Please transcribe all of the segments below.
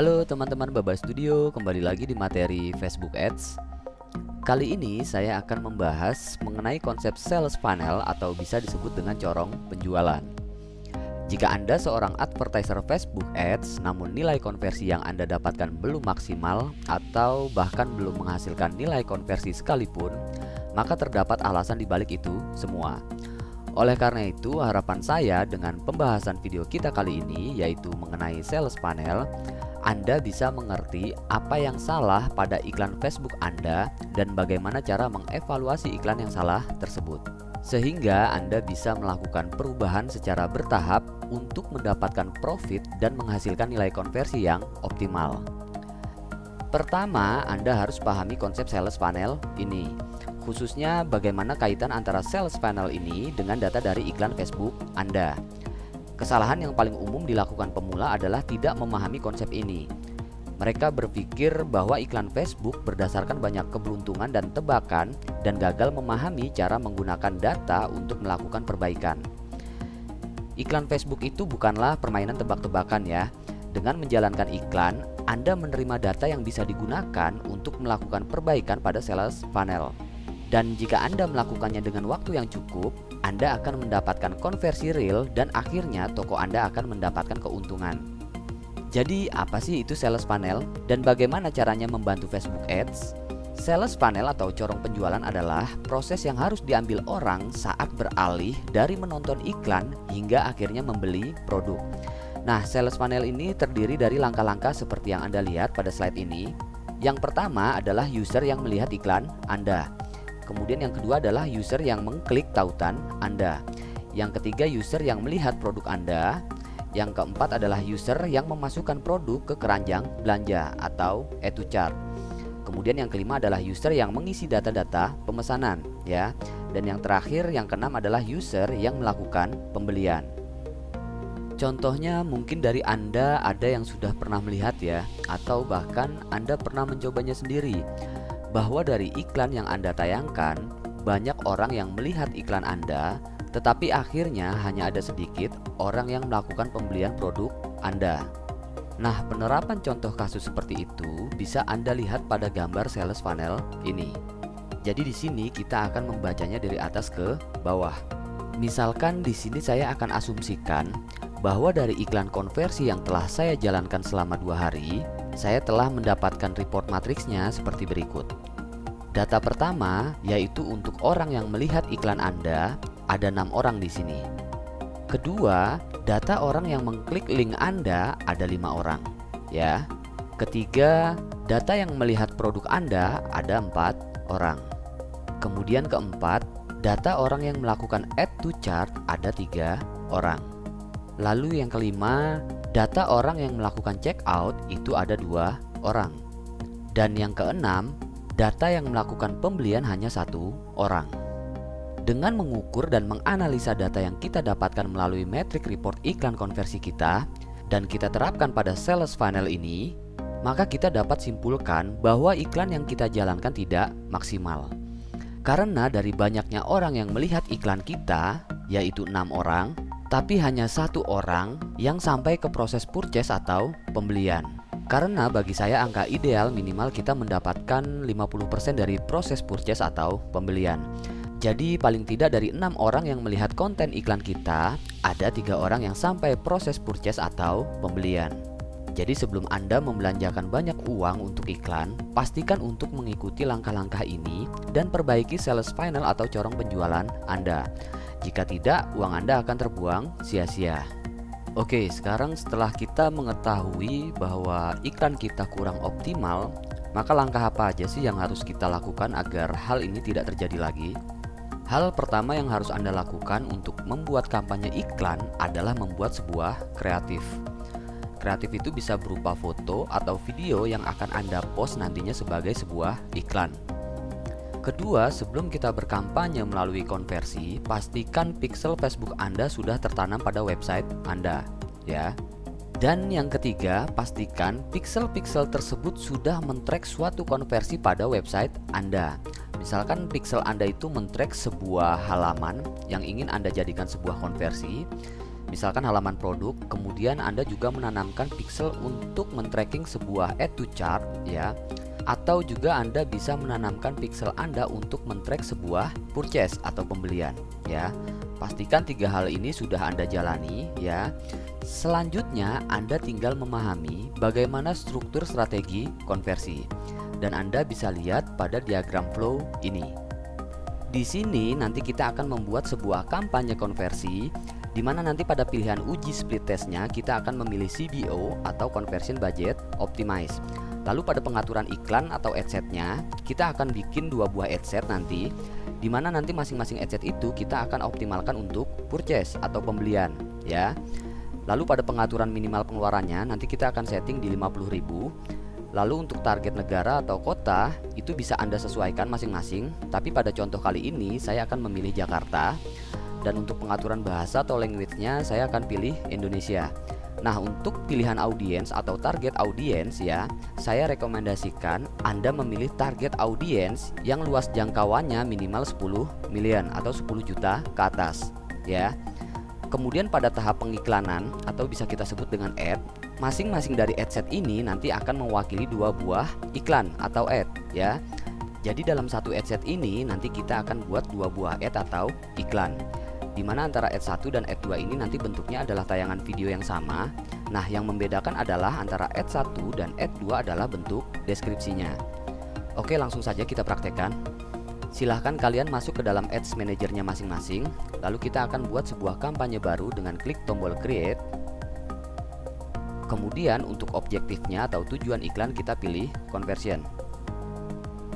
Halo teman-teman Baba Studio, kembali lagi di materi Facebook Ads. Kali ini saya akan membahas mengenai konsep sales funnel atau bisa disebut dengan corong penjualan. Jika Anda seorang advertiser Facebook Ads namun nilai konversi yang Anda dapatkan belum maksimal atau bahkan belum menghasilkan nilai konversi sekalipun, maka terdapat alasan di balik itu semua. Oleh karena itu, harapan saya dengan pembahasan video kita kali ini yaitu mengenai sales funnel, Anda bisa mengerti apa yang salah pada iklan Facebook Anda dan bagaimana cara mengevaluasi iklan yang salah tersebut. Sehingga Anda bisa melakukan perubahan secara bertahap untuk mendapatkan profit dan menghasilkan nilai konversi yang optimal. Pertama, Anda harus pahami konsep sales funnel ini khususnya bagaimana kaitan antara sales funnel ini dengan data dari iklan Facebook Anda. Kesalahan yang paling umum dilakukan pemula adalah tidak memahami konsep ini. Mereka berpikir bahwa iklan Facebook berdasarkan banyak keberuntungan dan tebakan dan gagal memahami cara menggunakan data untuk melakukan perbaikan. Iklan Facebook itu bukanlah permainan tebak-tebakan ya. Dengan menjalankan iklan, Anda menerima data yang bisa digunakan untuk melakukan perbaikan pada sales funnel. Dan jika Anda melakukannya dengan waktu yang cukup, Anda akan mendapatkan konversi real dan akhirnya toko Anda akan mendapatkan keuntungan. Jadi apa sih itu sales funnel dan bagaimana caranya membantu Facebook Ads? Sales funnel atau corong penjualan adalah proses yang harus diambil orang saat beralih dari menonton iklan hingga akhirnya membeli produk. Nah, sales funnel ini terdiri dari langkah-langkah seperti yang Anda lihat pada slide ini. Yang pertama adalah user yang melihat iklan Anda. Kemudian yang kedua adalah user yang mengklik tautan Anda. Yang ketiga user yang melihat produk Anda. Yang keempat adalah user yang memasukkan produk ke keranjang belanja atau to chart. Kemudian yang kelima adalah user yang mengisi data-data pemesanan ya. Dan yang terakhir yang keenam adalah user yang melakukan pembelian. Contohnya mungkin dari Anda ada yang sudah pernah melihat ya atau bahkan Anda pernah mencobanya sendiri bahwa dari iklan yang Anda tayangkan, banyak orang yang melihat iklan Anda, tetapi akhirnya hanya ada sedikit orang yang melakukan pembelian produk Anda. Nah, penerapan contoh kasus seperti itu bisa Anda lihat pada gambar sales funnel ini. Jadi di sini kita akan membacanya dari atas ke bawah. Misalkan di sini saya akan asumsikan bahwa dari iklan konversi yang telah saya jalankan selama dua hari, saya telah mendapatkan report matriksnya seperti berikut. Data pertama yaitu untuk orang yang melihat iklan Anda, ada enam orang di sini. Kedua, data orang yang mengklik link Anda ada lima orang, ya. Ketiga, data yang melihat produk Anda ada empat orang. Kemudian keempat, data orang yang melakukan add to chart ada tiga orang. Lalu yang kelima, data orang yang melakukan checkout itu ada dua orang. Dan yang keenam, data yang melakukan pembelian hanya satu orang. Dengan mengukur dan menganalisa data yang kita dapatkan melalui metrik report iklan konversi kita dan kita terapkan pada sales funnel ini, maka kita dapat simpulkan bahwa iklan yang kita jalankan tidak maksimal. Karena dari banyaknya orang yang melihat iklan kita, yaitu enam orang, tapi hanya satu orang yang sampai ke proses purchase atau pembelian. Karena bagi saya angka ideal minimal kita mendapatkan 50% dari proses purchase atau pembelian. Jadi paling tidak dari enam orang yang melihat konten iklan kita, ada tiga orang yang sampai proses purchase atau pembelian. Jadi sebelum Anda membelanjakan banyak uang untuk iklan, pastikan untuk mengikuti langkah-langkah ini dan perbaiki sales funnel atau corong penjualan Anda. Jika tidak, uang Anda akan terbuang sia-sia. Oke, sekarang setelah kita mengetahui bahwa iklan kita kurang optimal, maka langkah apa aja sih yang harus kita lakukan agar hal ini tidak terjadi lagi? Hal pertama yang harus Anda lakukan untuk membuat kampanye iklan adalah membuat sebuah kreatif. Kreatif itu bisa berupa foto atau video yang akan Anda post nantinya sebagai sebuah iklan. Kedua, sebelum kita berkampanye melalui konversi, pastikan pixel Facebook Anda sudah tertanam pada website Anda, ya. Dan yang ketiga, pastikan pixel-pixel tersebut sudah mentrack suatu konversi pada website Anda. Misalkan pixel Anda itu mentrack sebuah halaman yang ingin Anda jadikan sebuah konversi, misalkan halaman produk, kemudian Anda juga menanamkan pixel untuk men-tracking sebuah add to chart ya. Atau juga Anda bisa menanamkan pixel Anda untuk men-track sebuah purchase atau pembelian ya. Pastikan tiga hal ini sudah Anda jalani ya. Selanjutnya Anda tinggal memahami bagaimana struktur strategi konversi dan Anda bisa lihat pada diagram flow ini. Di sini nanti kita akan membuat sebuah kampanye konversi di mana nanti pada pilihan uji split testnya kita akan memilih CBO atau conversion budget optimize. Lalu pada pengaturan iklan atau adsetnya kita akan bikin dua buah adset nanti di mana nanti masing-masing adset itu kita akan optimalkan untuk purchase atau pembelian ya. Lalu pada pengaturan minimal pengeluarannya nanti kita akan setting di 50.000 Lalu untuk target negara atau kota itu bisa Anda sesuaikan masing-masing. Tapi pada contoh kali ini saya akan memilih Jakarta. Dan untuk pengaturan bahasa atau language-nya saya akan pilih Indonesia Nah untuk pilihan audiens atau target audiens ya Saya rekomendasikan Anda memilih target audiens yang luas jangkauannya minimal 10 million atau 10 juta ke atas ya Kemudian pada tahap pengiklanan atau bisa kita sebut dengan ad Masing-masing dari ad set ini nanti akan mewakili dua buah iklan atau ad ya. Jadi dalam satu ad set ini nanti kita akan buat dua buah ad atau iklan. Di mana antara ad 1 dan ad 2 ini nanti bentuknya adalah tayangan video yang sama. Nah, yang membedakan adalah antara ad 1 dan ad 2 adalah bentuk deskripsinya. Oke, langsung saja kita praktekkan. Silahkan kalian masuk ke dalam Ads Manajernya masing-masing Lalu kita akan buat sebuah kampanye baru dengan klik tombol Create Kemudian untuk objektifnya atau tujuan iklan kita pilih conversion.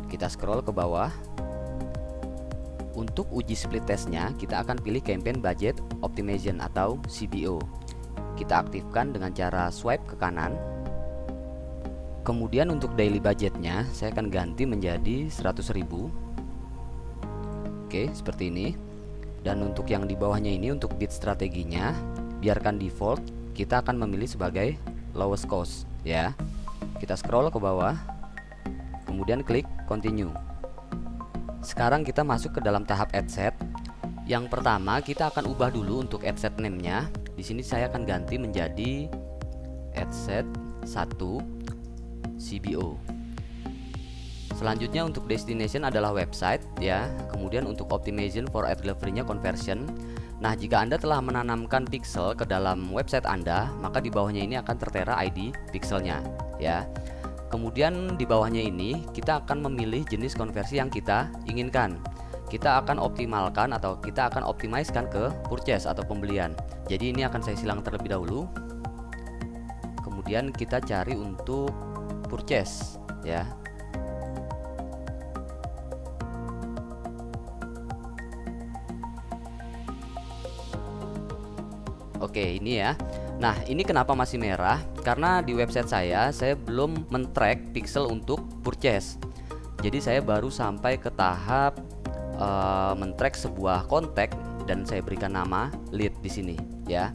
Kita scroll ke bawah. Untuk uji split testnya kita akan pilih campaign budget optimization atau CBO. Kita aktifkan dengan cara swipe ke kanan. Kemudian untuk daily budgetnya saya akan ganti menjadi 100.000. Oke, seperti ini. Dan untuk yang di bawahnya ini untuk bid strateginya biarkan default kita akan memilih sebagai lowest cost ya kita scroll ke bawah kemudian klik continue sekarang kita masuk ke dalam tahap ad set yang pertama kita akan ubah dulu untuk ad set name nya di sini saya akan ganti menjadi ad set 1 CBO Selanjutnya untuk destination adalah website ya. Kemudian untuk optimization for ad delivery-nya conversion Nah, jika Anda telah menanamkan pixel ke dalam website Anda, maka di bawahnya ini akan tertera ID pixelnya, ya. Kemudian di bawahnya ini kita akan memilih jenis konversi yang kita inginkan. Kita akan optimalkan atau kita akan optimizekan ke purchase atau pembelian. Jadi ini akan saya silang terlebih dahulu. Kemudian kita cari untuk purchase, ya. Oke ini ya Nah ini kenapa masih merah? Karena di website saya Saya belum men-track pixel untuk purchase. Jadi saya baru sampai ke tahap uh, Men-track sebuah kontak Dan saya berikan nama lead di sini ya.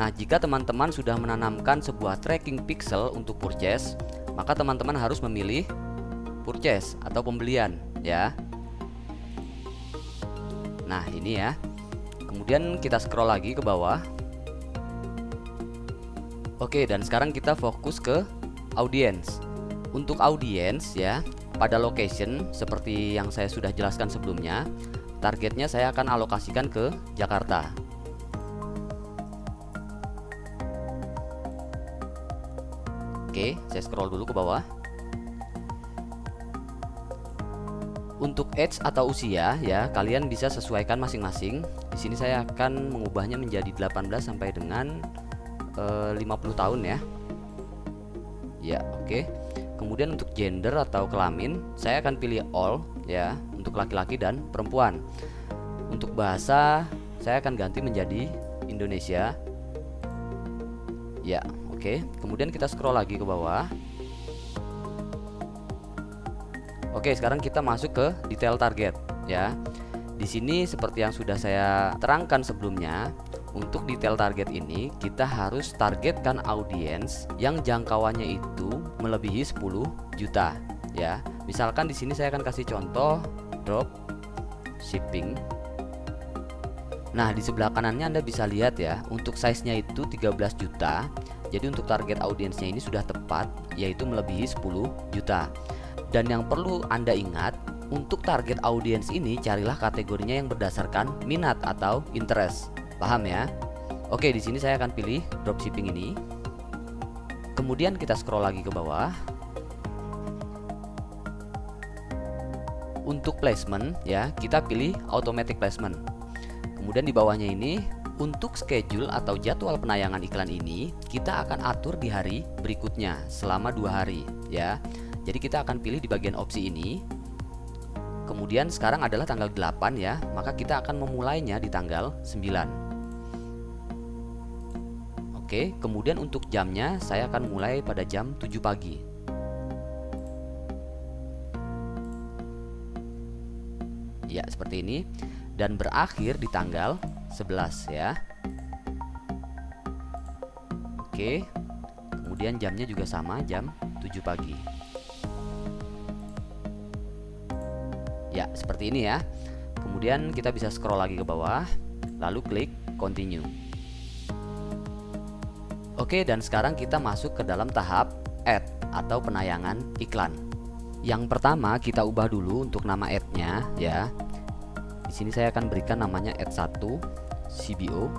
Nah jika teman-teman sudah menanamkan sebuah tracking pixel untuk purchase Maka teman-teman harus memilih purchase atau pembelian ya. Nah ini ya. Kemudian kita scroll lagi ke bawah Oke, dan sekarang kita fokus ke audience. Untuk audience ya, pada location seperti yang saya sudah jelaskan sebelumnya, targetnya saya akan alokasikan ke Jakarta. Oke, saya scroll dulu ke bawah. Untuk age atau usia ya, kalian bisa sesuaikan masing-masing. Di sini saya akan mengubahnya menjadi 18 sampai dengan 50 tahun ya ya oke okay. kemudian untuk gender atau kelamin saya akan pilih all ya untuk laki-laki dan perempuan untuk bahasa saya akan ganti menjadi Indonesia ya oke okay. kemudian kita scroll lagi ke bawah Oke, sekarang kita masuk ke detail target ya. Di sini seperti yang sudah saya terangkan sebelumnya, untuk detail target ini kita harus targetkan audiens yang jangkauannya itu melebihi 10 juta ya. Misalkan di sini saya akan kasih contoh drop shipping. Nah di sebelah kanannya Anda bisa lihat ya Untuk size-nya itu 13 juta Jadi untuk target audiensnya ini sudah tepat Yaitu melebihi 10 juta Dan yang perlu Anda ingat Untuk target audiens ini carilah kategorinya yang berdasarkan minat atau interest Paham ya? Oke di sini saya akan pilih dropshipping ini Kemudian kita scroll lagi ke bawah Untuk placement ya kita pilih automatic placement Kemudian di bawahnya ini untuk schedule atau jadwal penayangan iklan ini kita akan atur di hari berikutnya selama dua hari ya. Jadi kita akan pilih di bagian opsi ini. Kemudian sekarang adalah tanggal 8 ya, maka kita akan memulainya di tanggal 9. Oke, kemudian untuk jamnya saya akan mulai pada jam 7 pagi. Ya, seperti ini dan berakhir di tanggal 11 ya. Oke. Kemudian jamnya juga sama, jam 7 pagi. Ya, seperti ini ya. Kemudian kita bisa scroll lagi ke bawah, lalu klik continue. Oke, dan sekarang kita masuk ke dalam tahap add atau penayangan iklan. Yang pertama kita ubah dulu untuk nama ad-nya ya sini saya akan berikan namanya add 1 CBO.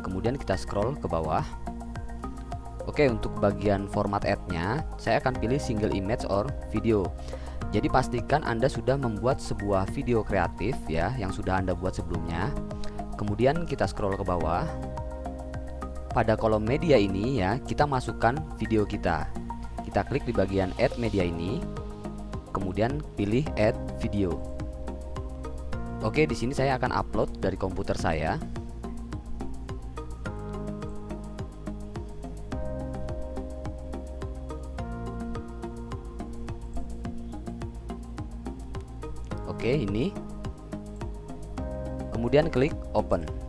Kemudian kita scroll ke bawah. Oke, untuk bagian format add-nya, saya akan pilih single image or video. Jadi pastikan Anda sudah membuat sebuah video kreatif ya yang sudah Anda buat sebelumnya. Kemudian kita scroll ke bawah. Pada kolom media ini ya, kita masukkan video kita. Kita klik di bagian add media ini. Kemudian pilih add video. Oke, di sini saya akan upload dari komputer saya. Oke, ini. Kemudian klik open.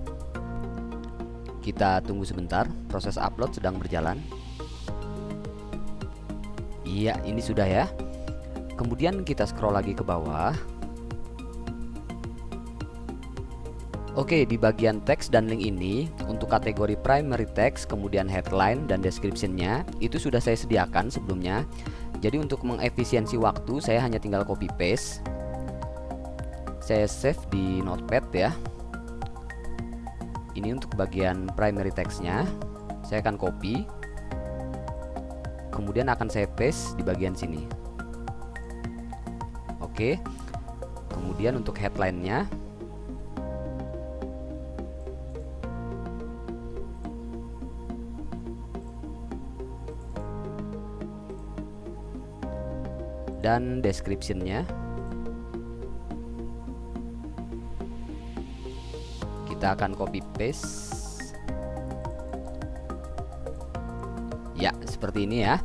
Kita tunggu sebentar, proses upload sedang berjalan. Iya, ini sudah ya. Kemudian kita scroll lagi ke bawah. Oke, di bagian teks dan link ini untuk kategori primary text, kemudian headline dan descriptionnya itu sudah saya sediakan sebelumnya. Jadi untuk mengefisiensi waktu saya hanya tinggal copy paste. Saya save di notepad ya. Ini untuk bagian primary textnya. Saya akan copy. Kemudian akan saya paste di bagian sini. Oke. Kemudian untuk headline-nya dan descriptionnya kita akan copy paste. Ya seperti ini ya.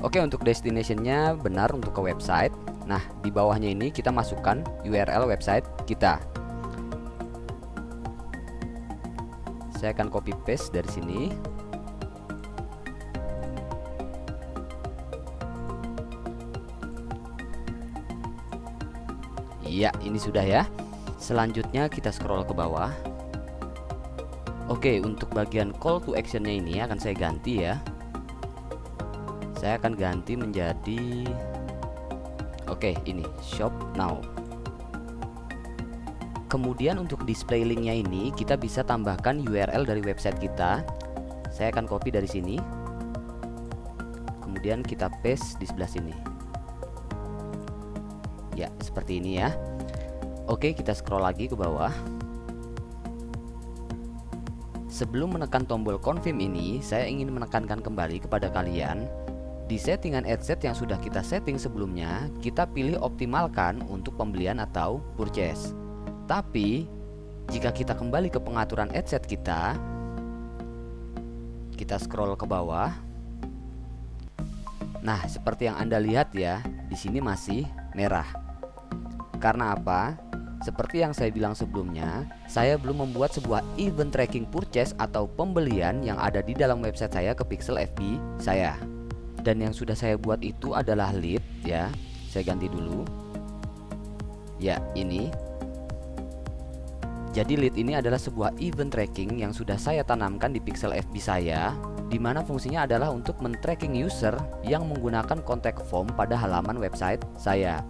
Oke untuk destinationnya benar untuk ke website. Nah di bawahnya ini kita masukkan URL website kita. Saya akan copy paste dari sini. Iya, ini sudah ya. Selanjutnya kita scroll ke bawah. Oke, untuk bagian call to actionnya ini akan saya ganti ya. Saya akan ganti menjadi Oke, ini shop now. Kemudian untuk display linknya ini kita bisa tambahkan URL dari website kita. Saya akan copy dari sini. Kemudian kita paste di sebelah sini ya seperti ini ya Oke kita scroll lagi ke bawah Sebelum menekan tombol confirm ini saya ingin menekankan kembali kepada kalian di settingan headset yang sudah kita setting sebelumnya kita pilih optimalkan untuk pembelian atau purchase tapi jika kita kembali ke pengaturan headset kita kita scroll ke bawah Nah, seperti yang Anda lihat ya, di sini masih merah. Karena apa? Seperti yang saya bilang sebelumnya, saya belum membuat sebuah event tracking purchase atau pembelian yang ada di dalam website saya ke pixel FB saya. Dan yang sudah saya buat itu adalah lead ya. Saya ganti dulu. Ya, ini. Jadi lead ini adalah sebuah event tracking yang sudah saya tanamkan di pixel FB saya di mana fungsinya adalah untuk men-tracking user yang menggunakan contact form pada halaman website saya.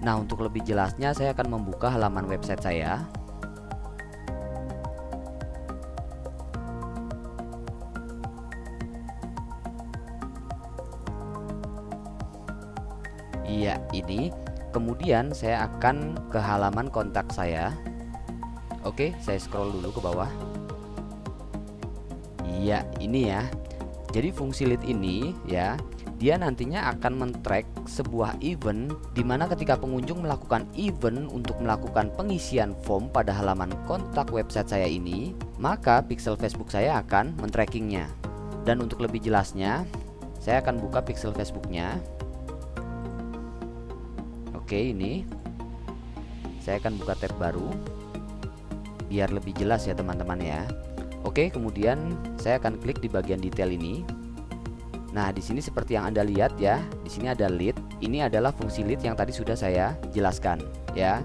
Nah, untuk lebih jelasnya saya akan membuka halaman website saya. Iya, ini. Kemudian saya akan ke halaman kontak saya. Oke, saya scroll dulu ke bawah. Iya, ini ya. Jadi fungsi lead ini ya, dia nantinya akan men-track sebuah event di mana ketika pengunjung melakukan event untuk melakukan pengisian form pada halaman kontak website saya ini, maka pixel Facebook saya akan men-trackingnya. Dan untuk lebih jelasnya, saya akan buka pixel Facebooknya. Oke, ini saya akan buka tab baru biar lebih jelas ya teman-teman ya. Oke, kemudian saya akan klik di bagian detail ini. Nah, di sini seperti yang Anda lihat ya, di sini ada lead. Ini adalah fungsi lead yang tadi sudah saya jelaskan ya.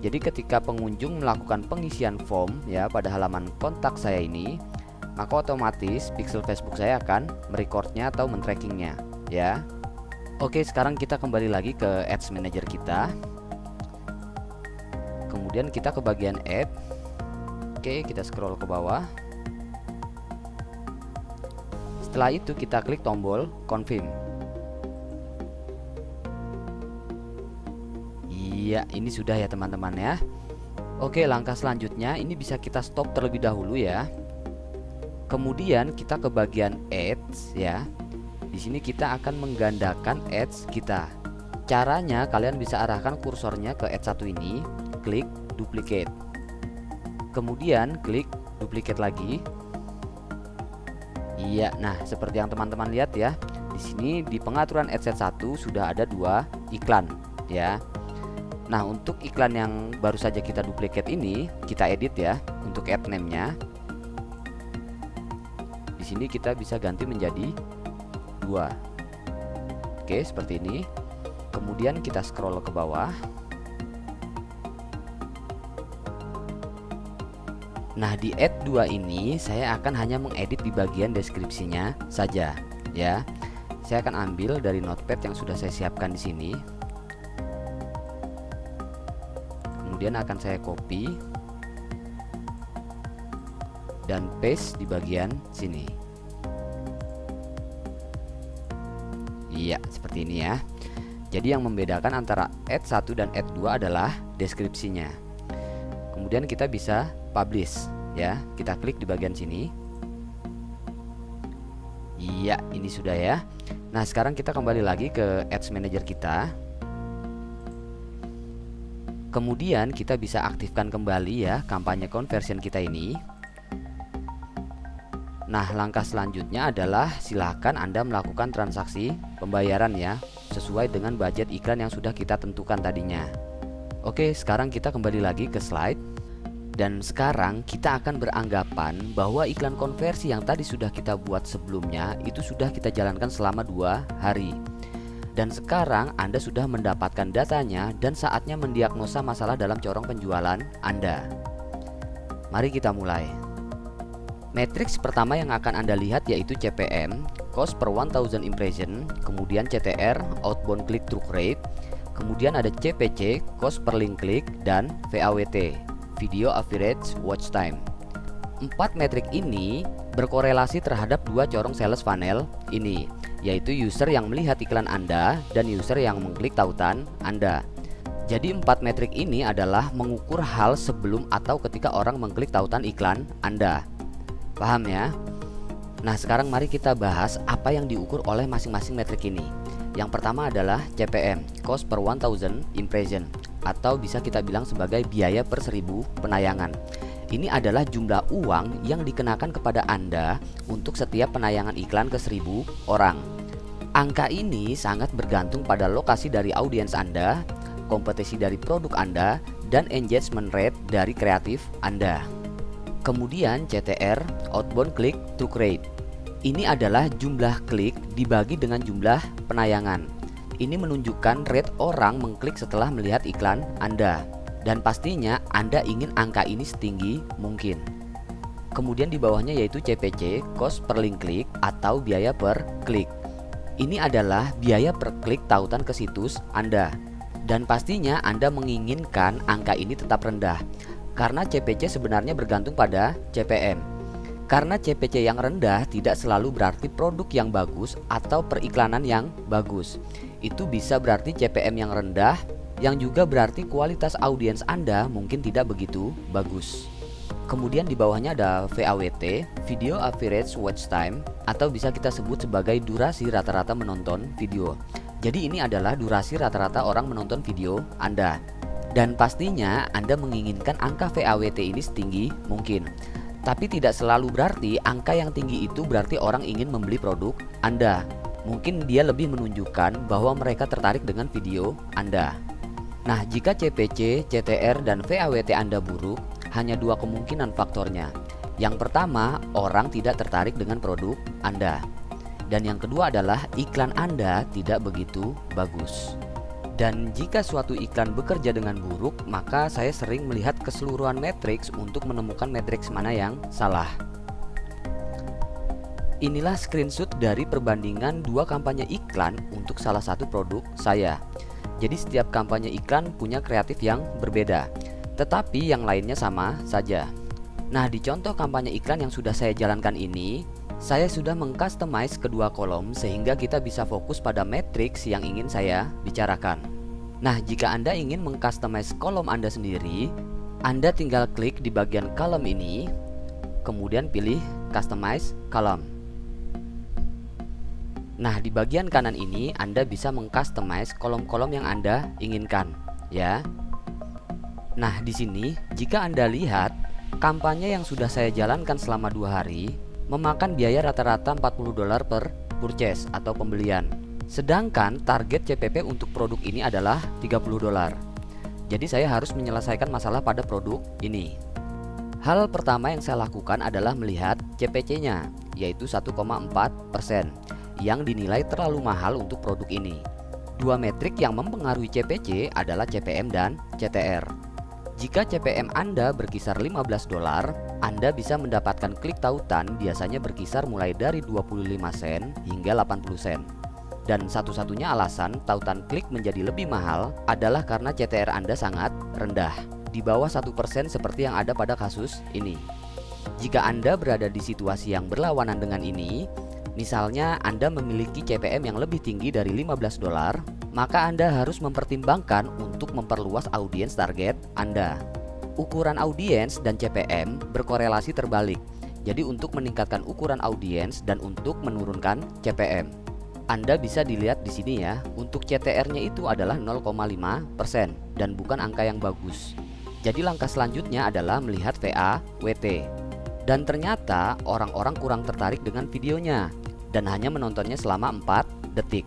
Jadi ketika pengunjung melakukan pengisian form ya pada halaman kontak saya ini, maka otomatis pixel Facebook saya akan merecordnya atau men-trackingnya ya. Oke, sekarang kita kembali lagi ke Ads Manager kita. Kemudian kita ke bagian Add Oke, kita scroll ke bawah. Setelah itu kita klik tombol confirm. Iya, ini sudah ya teman-teman ya. Oke, langkah selanjutnya ini bisa kita stop terlebih dahulu ya. Kemudian kita ke bagian ads ya. Di sini kita akan menggandakan ads kita. Caranya kalian bisa arahkan kursornya ke ads satu ini, klik duplicate kemudian klik duplicate lagi iya nah seperti yang teman-teman lihat ya di sini di pengaturan adset 1 sudah ada dua iklan ya. Nah untuk iklan yang baru saja kita duplicate ini kita edit ya untuk ad name nya di sini kita bisa ganti menjadi dua. Oke seperti ini. Kemudian kita scroll ke bawah Nah di add 2 ini saya akan hanya mengedit di bagian deskripsinya saja ya. Saya akan ambil dari notepad yang sudah saya siapkan di sini. Kemudian akan saya copy dan paste di bagian sini. Iya, seperti ini ya. Jadi yang membedakan antara add 1 dan add 2 adalah deskripsinya. Kemudian kita bisa publish ya. Kita klik di bagian sini. Iya ini sudah ya. Nah sekarang kita kembali lagi ke ads manager kita. Kemudian kita bisa aktifkan kembali ya kampanye conversion kita ini. Nah langkah selanjutnya adalah silahkan Anda melakukan transaksi pembayaran ya Sesuai dengan budget iklan yang sudah kita tentukan tadinya. Oke sekarang kita kembali lagi ke slide dan sekarang kita akan beranggapan bahwa iklan konversi yang tadi sudah kita buat sebelumnya itu sudah kita jalankan selama dua hari. Dan sekarang Anda sudah mendapatkan datanya dan saatnya mendiagnosa masalah dalam corong penjualan Anda. Mari kita mulai. Matriks pertama yang akan Anda lihat yaitu CPM, cost per 1000 impression, kemudian CTR, outbound click through rate, kemudian ada CPC, cost per link click, dan VAWT video average watch time. Empat metrik ini berkorelasi terhadap dua corong sales funnel ini, yaitu user yang melihat iklan Anda dan user yang mengklik tautan Anda. Jadi empat metrik ini adalah mengukur hal sebelum atau ketika orang mengklik tautan iklan Anda. Paham ya? Nah sekarang mari kita bahas apa yang diukur oleh masing-masing metrik ini. Yang pertama adalah CPM, cost per 1000 impression atau bisa kita bilang sebagai biaya per seribu penayangan. Ini adalah jumlah uang yang dikenakan kepada Anda untuk setiap penayangan iklan ke seribu orang. Angka ini sangat bergantung pada lokasi dari audiens Anda, kompetisi dari produk Anda, dan engagement rate dari kreatif Anda. Kemudian CTR, outbound click to rate. Ini adalah jumlah klik dibagi dengan jumlah penayangan. Ini menunjukkan rate orang mengklik setelah melihat iklan Anda. Dan pastinya Anda ingin angka ini setinggi mungkin. Kemudian di bawahnya yaitu CPC, cost per link klik atau biaya per klik. Ini adalah biaya per klik tautan ke situs Anda. Dan pastinya Anda menginginkan angka ini tetap rendah. Karena CPC sebenarnya bergantung pada CPM. Karena CPC yang rendah tidak selalu berarti produk yang bagus atau periklanan yang bagus. Itu bisa berarti CPM yang rendah yang juga berarti kualitas audiens Anda mungkin tidak begitu bagus. Kemudian di bawahnya ada VAWT, Video Average Watch Time, atau bisa kita sebut sebagai durasi rata-rata menonton video. Jadi ini adalah durasi rata-rata orang menonton video Anda. Dan pastinya Anda menginginkan angka VAWT ini setinggi mungkin. Tapi tidak selalu berarti angka yang tinggi itu berarti orang ingin membeli produk Anda. Mungkin dia lebih menunjukkan bahwa mereka tertarik dengan video Anda. Nah, jika CPC, CTR, dan VAWT Anda buruk, hanya dua kemungkinan faktornya. Yang pertama, orang tidak tertarik dengan produk Anda. Dan yang kedua adalah iklan Anda tidak begitu bagus. Dan jika suatu iklan bekerja dengan buruk, maka saya sering melihat keseluruhan matriks untuk menemukan matriks mana yang salah. Inilah screenshot dari perbandingan dua kampanye iklan untuk salah satu produk saya. Jadi setiap kampanye iklan punya kreatif yang berbeda, tetapi yang lainnya sama saja. Nah, di contoh kampanye iklan yang sudah saya jalankan ini, saya sudah mengcustomize kedua kolom sehingga kita bisa fokus pada matriks yang ingin saya bicarakan. Nah, jika Anda ingin mengcustomize kolom Anda sendiri, Anda tinggal klik di bagian kolom ini, kemudian pilih Customize Column. Nah, di bagian kanan ini Anda bisa mengcustomize kolom-kolom yang Anda inginkan, ya. Nah, di sini jika Anda lihat kampanye yang sudah saya jalankan selama dua hari memakan biaya rata-rata 40 dolar per purchase atau pembelian. Sedangkan target CPP untuk produk ini adalah 30 dolar. Jadi saya harus menyelesaikan masalah pada produk ini. Hal pertama yang saya lakukan adalah melihat CPC-nya, yaitu 1,4% yang dinilai terlalu mahal untuk produk ini. Dua metrik yang mempengaruhi CPC adalah CPM dan CTR. Jika CPM Anda berkisar 15 dolar, Anda bisa mendapatkan klik tautan biasanya berkisar mulai dari 25 sen hingga 80 sen. Dan satu-satunya alasan tautan klik menjadi lebih mahal adalah karena CTR Anda sangat rendah, di bawah 1% seperti yang ada pada kasus ini. Jika Anda berada di situasi yang berlawanan dengan ini, Misalnya Anda memiliki CPM yang lebih tinggi dari 15 dolar, maka Anda harus mempertimbangkan untuk memperluas audiens target Anda. Ukuran audiens dan CPM berkorelasi terbalik. Jadi untuk meningkatkan ukuran audiens dan untuk menurunkan CPM. Anda bisa dilihat di sini ya, untuk CTR-nya itu adalah 0,5% dan bukan angka yang bagus. Jadi langkah selanjutnya adalah melihat VA WT. Dan ternyata orang-orang kurang tertarik dengan videonya dan hanya menontonnya selama 4 detik.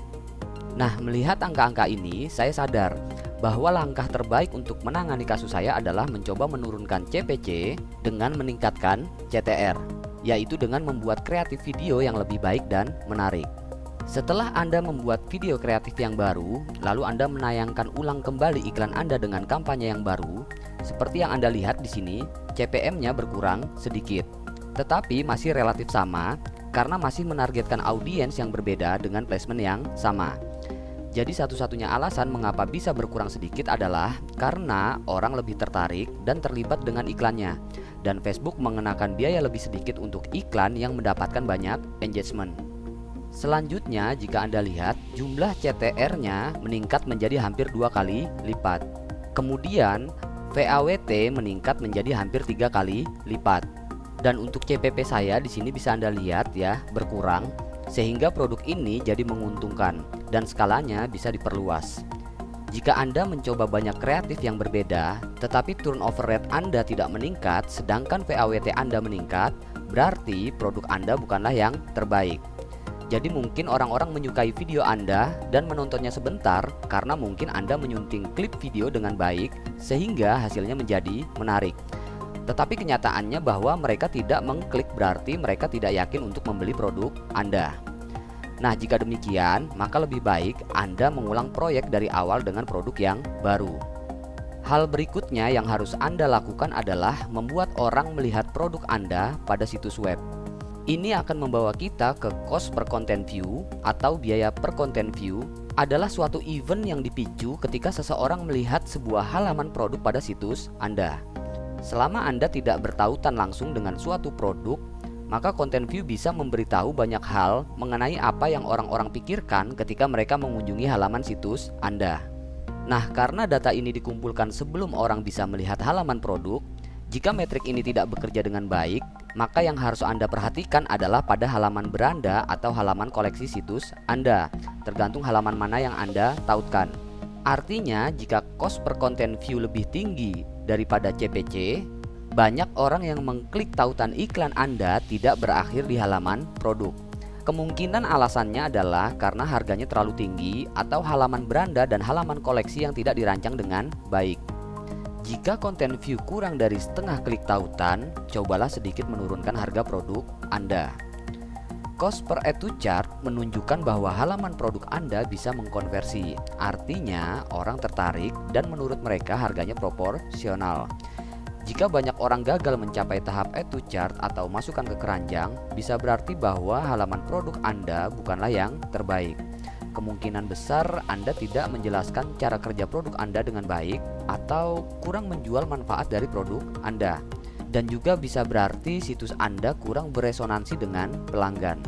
Nah, melihat angka-angka ini, saya sadar bahwa langkah terbaik untuk menangani kasus saya adalah mencoba menurunkan CPC dengan meningkatkan CTR, yaitu dengan membuat kreatif video yang lebih baik dan menarik. Setelah Anda membuat video kreatif yang baru, lalu Anda menayangkan ulang kembali iklan Anda dengan kampanye yang baru, seperti yang Anda lihat di sini, CPM-nya berkurang sedikit, tetapi masih relatif sama karena masih menargetkan audiens yang berbeda dengan placement yang sama. Jadi satu-satunya alasan mengapa bisa berkurang sedikit adalah karena orang lebih tertarik dan terlibat dengan iklannya dan Facebook mengenakan biaya lebih sedikit untuk iklan yang mendapatkan banyak engagement. Selanjutnya jika Anda lihat jumlah CTR-nya meningkat menjadi hampir dua kali lipat. Kemudian VAWT meningkat menjadi hampir tiga kali lipat. Dan untuk CPP saya di sini bisa Anda lihat ya, berkurang sehingga produk ini jadi menguntungkan dan skalanya bisa diperluas. Jika Anda mencoba banyak kreatif yang berbeda, tetapi turnover rate Anda tidak meningkat, sedangkan VAWT Anda meningkat, berarti produk Anda bukanlah yang terbaik. Jadi mungkin orang-orang menyukai video Anda dan menontonnya sebentar karena mungkin Anda menyunting klip video dengan baik sehingga hasilnya menjadi menarik. Tetapi kenyataannya bahwa mereka tidak mengklik berarti mereka tidak yakin untuk membeli produk Anda. Nah, jika demikian, maka lebih baik Anda mengulang proyek dari awal dengan produk yang baru. Hal berikutnya yang harus Anda lakukan adalah membuat orang melihat produk Anda pada situs web. Ini akan membawa kita ke cost per content view atau biaya per content view adalah suatu event yang dipicu ketika seseorang melihat sebuah halaman produk pada situs Anda. Selama Anda tidak bertautan langsung dengan suatu produk, maka konten view bisa memberitahu banyak hal mengenai apa yang orang-orang pikirkan ketika mereka mengunjungi halaman situs Anda. Nah, karena data ini dikumpulkan sebelum orang bisa melihat halaman produk, jika metrik ini tidak bekerja dengan baik, maka yang harus Anda perhatikan adalah pada halaman beranda atau halaman koleksi situs Anda, tergantung halaman mana yang Anda tautkan. Artinya, jika cost per content view lebih tinggi daripada CPC, banyak orang yang mengklik tautan iklan Anda tidak berakhir di halaman produk. Kemungkinan alasannya adalah karena harganya terlalu tinggi atau halaman beranda dan halaman koleksi yang tidak dirancang dengan baik. Jika konten view kurang dari setengah klik tautan, cobalah sedikit menurunkan harga produk Anda. Cost per to chart menunjukkan bahwa halaman produk Anda bisa mengkonversi. Artinya, orang tertarik dan menurut mereka harganya proporsional. Jika banyak orang gagal mencapai tahap to chart atau masukkan ke keranjang, bisa berarti bahwa halaman produk Anda bukanlah yang terbaik. Kemungkinan besar Anda tidak menjelaskan cara kerja produk Anda dengan baik atau kurang menjual manfaat dari produk Anda. Dan juga bisa berarti situs Anda kurang beresonansi dengan pelanggan.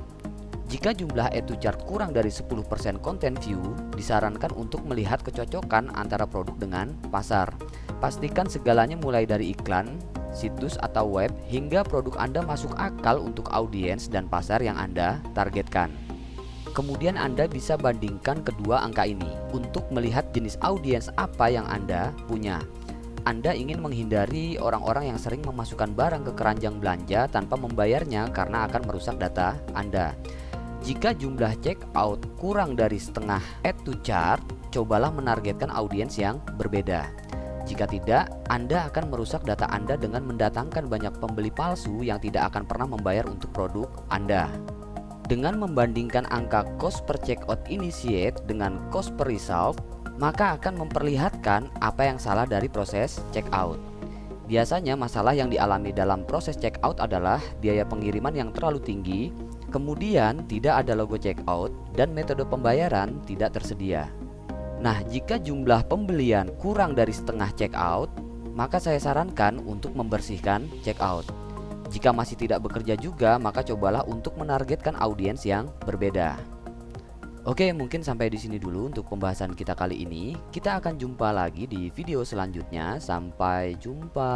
Jika jumlah to chart kurang dari 10% content view, disarankan untuk melihat kecocokan antara produk dengan pasar. Pastikan segalanya mulai dari iklan, situs atau web hingga produk Anda masuk akal untuk audiens dan pasar yang Anda targetkan. Kemudian Anda bisa bandingkan kedua angka ini untuk melihat jenis audiens apa yang Anda punya. Anda ingin menghindari orang-orang yang sering memasukkan barang ke keranjang belanja tanpa membayarnya karena akan merusak data Anda. Jika jumlah check out kurang dari setengah add to chart, cobalah menargetkan audiens yang berbeda. Jika tidak, Anda akan merusak data Anda dengan mendatangkan banyak pembeli palsu yang tidak akan pernah membayar untuk produk Anda. Dengan membandingkan angka cost per checkout initiate dengan cost per result, maka akan memperlihatkan apa yang salah dari proses checkout. Biasanya masalah yang dialami dalam proses checkout adalah biaya pengiriman yang terlalu tinggi, kemudian tidak ada logo checkout, dan metode pembayaran tidak tersedia. Nah, jika jumlah pembelian kurang dari setengah checkout, maka saya sarankan untuk membersihkan checkout. Jika masih tidak bekerja juga, maka cobalah untuk menargetkan audiens yang berbeda. Oke, mungkin sampai di sini dulu untuk pembahasan kita kali ini. Kita akan jumpa lagi di video selanjutnya. Sampai jumpa.